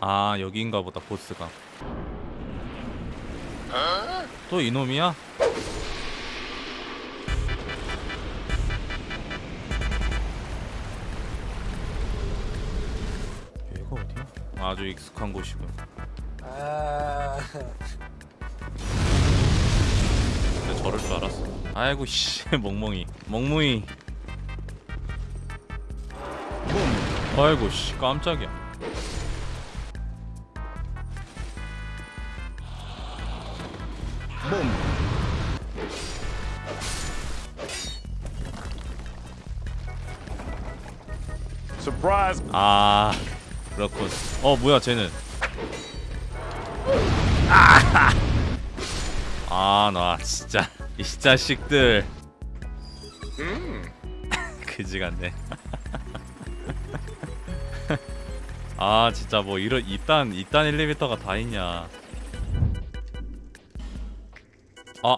아 여기인가 보다 보스가. 또 이놈이야? 여기가 어디야? 아주 익숙한 곳이군. 아... 근데 저럴 줄 알았어. 아이고 씨 멍멍이. 멍무이. 아이고 씨 깜짝이야 아 그렇군. 어 뭐야 쟤는? 아나 진짜 이 자식들. 그지 같네. 아 진짜 뭐 이런 이딴 이딴 엘리베이터가 다 있냐. 아,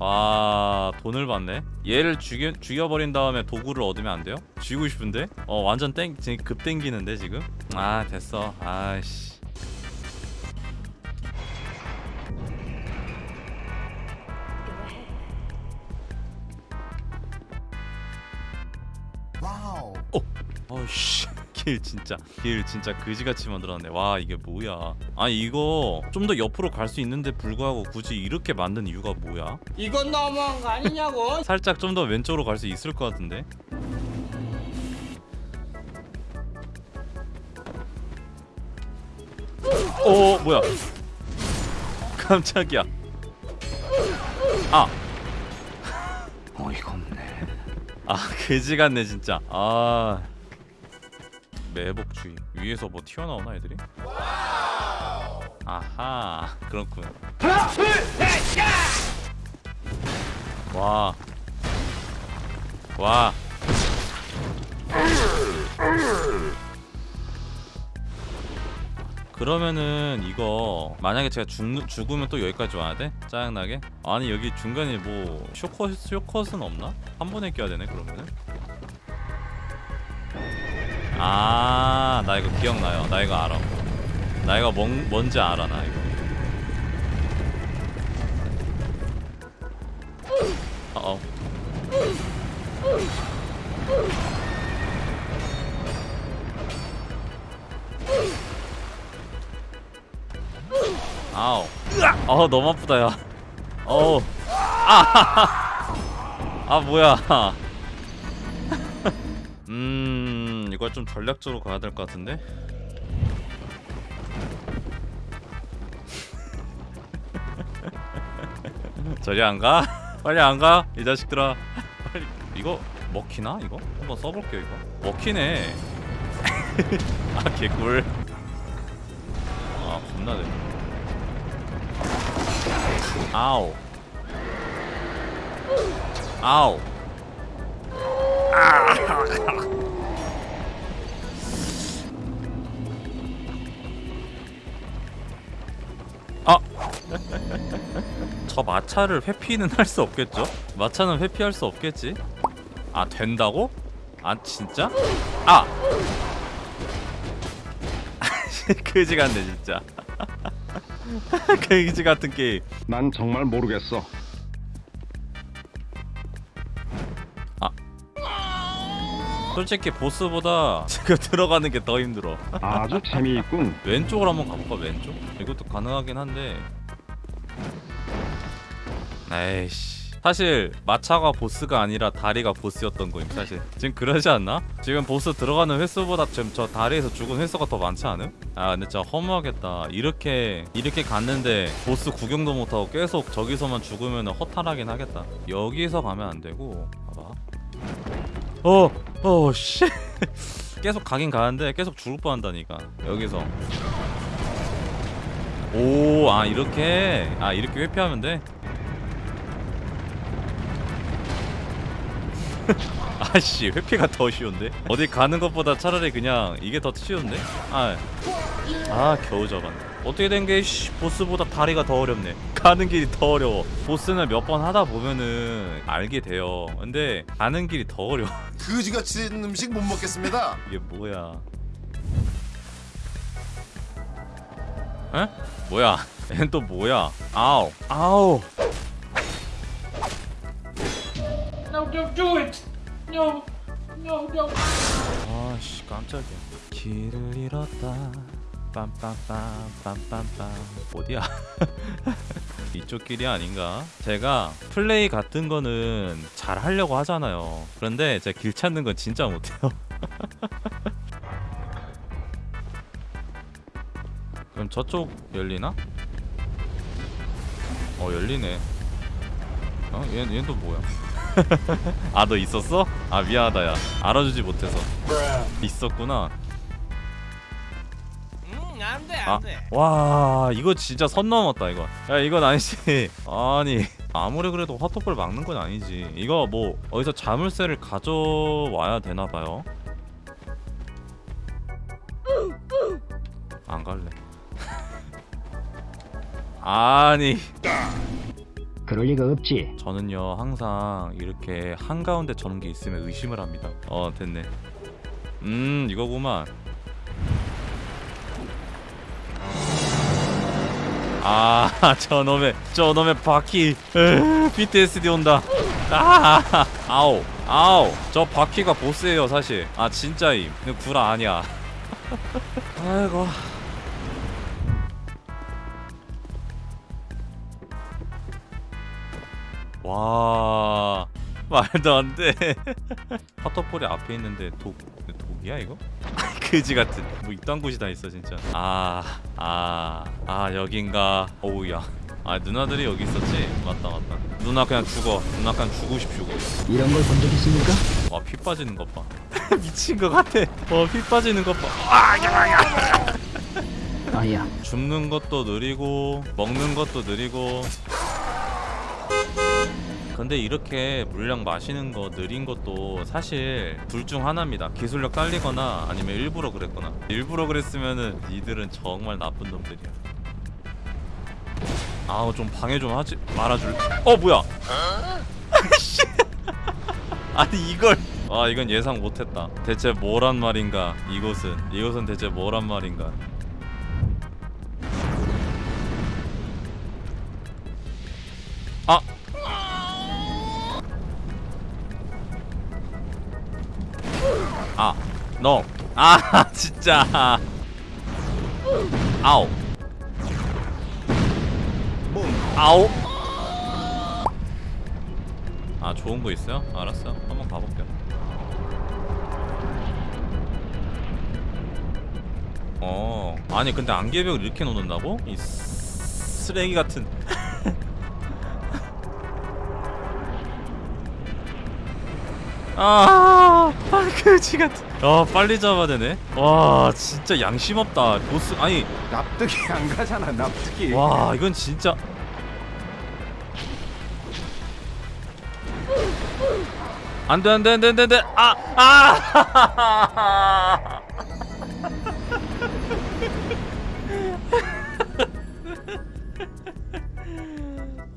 아 돈을 받네 얘를 죽여, 죽여버린 다음에 도구를 얻으면 안 돼요? 죽이고 싶은데? 어 완전 땡 지금 급 땡기는데 지금? 아 됐어 아씨 어씨 길 진짜 길 진짜 그지같이 만들었네. 와 이게 뭐야? 아 이거 좀 더 옆으로 갈 수 있는데 불구하고 굳이 이렇게 만든 이유가 뭐야? 이건 너무한 거 아니냐고? 살짝 좀 더 왼쪽으로 갈 수 있을 것 같은데? 오 뭐야? 깜짝이야. 아! 어이가 없네. 아 그지 같네 진짜. 아 매복주의 위에서 뭐 튀어나오나 애들이 아하 그렇군 와 와. 그러면은 이거 만약에 제가 죽, 죽으면 또 여기까지 와야 돼? 짜증나게? 아니 여기 중간에 뭐 쇼컷, 쇼컷은 없나? 한 번에 껴야 되네 그러면은 아, 나 이거 기억나요. 나 이거 알아. 나 이거 뭔, 뭔지 알아, 나 이거. 어. 아우. 어, 너무 아프다, 야. 어우. 아, 아, 뭐야. 음 이걸 좀 전략적으로 가야 될 것 같은데? 저리 안 가? 빨리 안 가? 이 자식들아. 빨리. 이거 먹히나 이거? 한번 써볼게요 이거. 먹히네. 아 개꿀. 아 겁나네 아우 아우 아! 저 마차를 회피는 할 수 없겠죠? 마차는 회피할 수 없겠지? 아 된다고? 아 진짜? 아! 그지 같네 진짜 그지 같은 게임 난 정말 모르겠어. 솔직히 보스보다 지금 들어가는 게 더 힘들어 아주 재미있군. 왼쪽으로 한번 가볼까 왼쪽? 이것도 가능하긴 한데 에이씨 사실 마차가 보스가 아니라 다리가 보스였던 거임 사실 지금 그러지 않나? 지금 보스 들어가는 횟수보다 지금 저 다리에서 죽은 횟수가 더 많지 않음? 아 근데 진짜 허무하겠다 이렇게 이렇게 갔는데 보스 구경도 못하고 계속 저기서만 죽으면 허탈하긴 하겠다 여기서 가면 안 되고 봐봐 어! 어 씨. 계속 가긴 가는데 계속 죽을 뻔한다니까 여기서 오 아 이렇게 아 이렇게 회피하면 돼 아씨 회피가 더 쉬운데? 어디 가는 것보다 차라리 그냥 이게 더 쉬운데? 아, 아 겨우 잡았네. 어떻게 된 게 보스보다 다리가 더 어렵네. 가는 길이 더 어려워. 보스는 몇 번 하다 보면은 알게 돼요. 근데 가는 길이 더 어려워. 그지같이 음식 못 먹겠습니다. 이게 뭐야? 에? 뭐야? 얜 또 뭐야? 아우 아우 do it. No, no, no. 아씨 깜짝이야 길을 잃었다 빰빰빰 빰빰빰 어디야 이쪽 길이 아닌가 제가 플레이 같은 거는 잘 하려고 하잖아요 그런데 제가 길 찾는 건 진짜 못해요 그럼 저쪽 열리나? 어 열리네 어? 얘, 얘는 또 뭐야 아 너 있었어? 아 미안하다 야. 알아주지 못해서. 있었구나. 음, 안 돼, 아, 안 돼. 와 이거 진짜 선 넘었다 이거. 야 이건 아니지. 아니 아무리 그래도 화토벌 막는 건 아니지. 이거 뭐 어디서 자물쇠를 가져와야 되나봐요. 안 갈래. 아니 그럴 리가 없지. 저는요 항상 이렇게 한가운데 저런 게 있으면 의심을 합니다. 어 됐네. 음 이거구만. 아 저놈의 저놈의 바퀴. 으, PTSD 온다. 아 아우 아우 저 바퀴가 보스예요 사실. 아 진짜임. 구라 아니야. 아이고 와 말도 안돼. 파터폴이 앞에 있는데 독 독이야 이거? 그지 같은. 뭐 이딴 곳이 다 있어 진짜. 아아 아 아, 여긴가? 어우야. 아 누나들이 여기 있었지? 맞다 맞다. 누나 그냥 죽어. 누나 그냥 죽고 싶슈고 이런 걸 본 적 있습니까? 와 피 빠지는 것봐. 미친 것 같아. 와피 빠지는 것봐. 아야, 줍는 것도 느리고 먹는 것도 느리고 근데 이렇게 물량 마시는 거 느린 것도 사실 둘 중 하나입니다. 기술력 딸리거나 아니면 일부러 그랬거나. 일부러 그랬으면은 니들은 정말 나쁜 놈들이야. 아우 좀 방해 좀 하지 말아줄 어 뭐야? 씨. 아니 이걸. 아 이건 예상 못했다. 대체 뭐란 말인가? 이곳은 이곳은 대체 뭐란 말인가 너. 아, 진짜. 아우. 아우. 아, 좋은 거 있어요? 알았어. 한번 가볼게요. 어. 아니, 근데 안개벽을 이렇게 놓는다고? 이 쓰- 쓰레기 같은. 아, 아 그지 같은. 아, 빨리 잡아야 되네. 와, 진짜 양심 없다. 보스 아니, 납득이 안 가잖아 납득이 와, 이건 진짜 안 돼, 안 돼, 안 돼, 안 돼, 안 돼. 아, 아.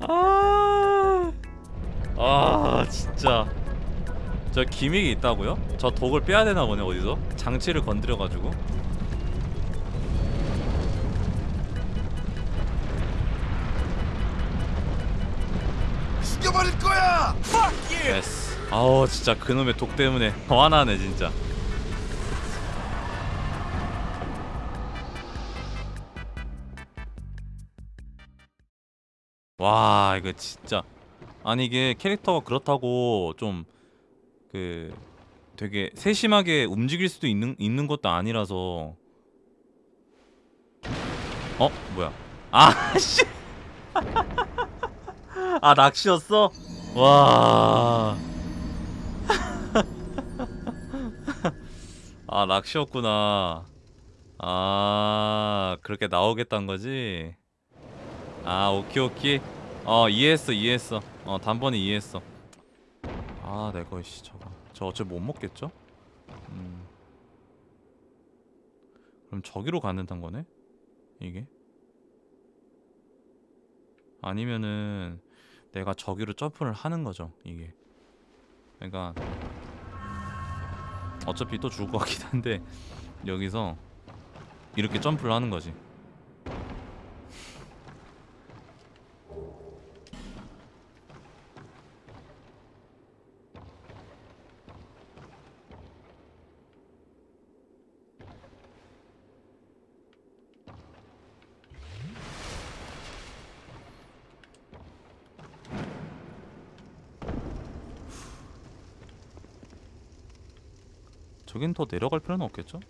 아. 아, 진짜. 저 기믹이 있다고요? 저 독을 빼야 되나 보네 어디서? 장치를 건드려 가지고. 죽여버릴 거야 예스. 아우 진짜 그놈의 독 때문에 화나네 진짜. 와 이거 진짜 아니 이게 캐릭터가 그렇다고 좀 그 되게 세심하게 움직일 수도 있는 있는 것도 아니라서 어 뭐야 아씨 아 낚시였어 와. 아, 낚시였구나. 아, 그렇게 나오겠다는 거지? 아, 오케이, 오케이. 어, 이해했어, 이해했어. 어, 단번에 이해했어. 아, 내가, 씨, 저거. 저 어차피 못 먹겠죠? 음. 그럼 저기로 가는단 거네? 이게? 아니면은, 내가 저기로 점프를 하는 거죠 이게 그러니까 어차피 또 죽을 것 같긴 한데 여기서 이렇게 점프를 하는 거지 저긴 더 내려갈 필요는 없겠죠?